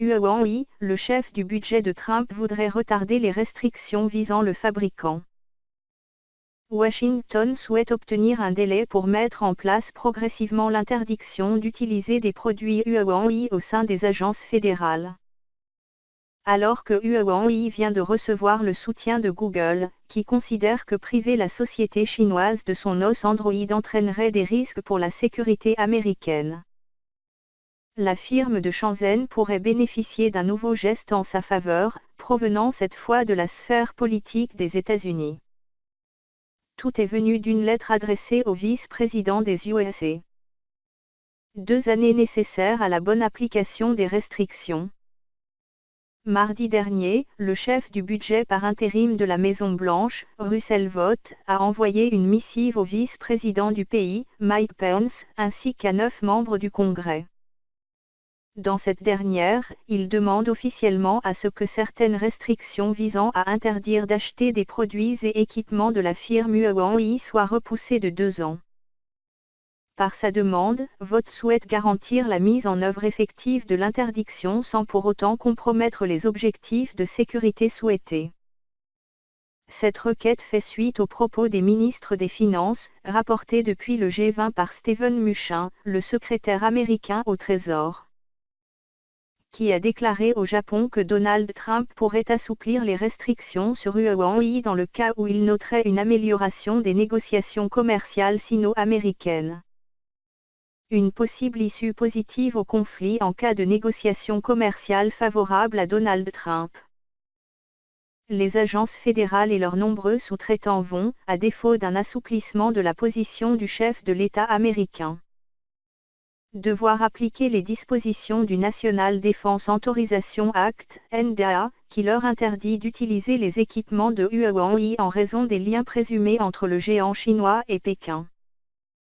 Huawei, le chef du budget de Trump voudrait retarder les restrictions visant le fabricant. Washington souhaite obtenir un délai pour mettre en place progressivement l'interdiction d'utiliser des produits Huawei au sein des agences fédérales. Alors que Huawei vient de recevoir le soutien de Google, qui considère que priver la société chinoise de son os Android entraînerait des risques pour la sécurité américaine la firme de Shenzhen pourrait bénéficier d'un nouveau geste en sa faveur, provenant cette fois de la sphère politique des États-Unis. Tout est venu d'une lettre adressée au vice-président des USA. Deux années nécessaires à la bonne application des restrictions. Mardi dernier, le chef du budget par intérim de la Maison-Blanche, Russell Vought, a envoyé une missive au vice-président du pays, Mike Pence, ainsi qu'à neuf membres du Congrès. Dans cette dernière, il demande officiellement à ce que certaines restrictions visant à interdire d'acheter des produits et équipements de la firme Huawei soient repoussées de deux ans. Par sa demande, Vote souhaite garantir la mise en œuvre effective de l'interdiction sans pour autant compromettre les objectifs de sécurité souhaités. Cette requête fait suite aux propos des ministres des Finances, rapportés depuis le G20 par Steven Mnuchin, le secrétaire américain au Trésor qui a déclaré au Japon que Donald Trump pourrait assouplir les restrictions sur Huawei dans le cas où il noterait une amélioration des négociations commerciales sino-américaines. Une possible issue positive au conflit en cas de négociations commerciales favorables à Donald Trump. Les agences fédérales et leurs nombreux sous-traitants vont, à défaut d'un assouplissement de la position du chef de l'État américain, devoir appliquer les dispositions du National Defense Authorization Act, NDA, qui leur interdit d'utiliser les équipements de Huawei en raison des liens présumés entre le géant chinois et Pékin.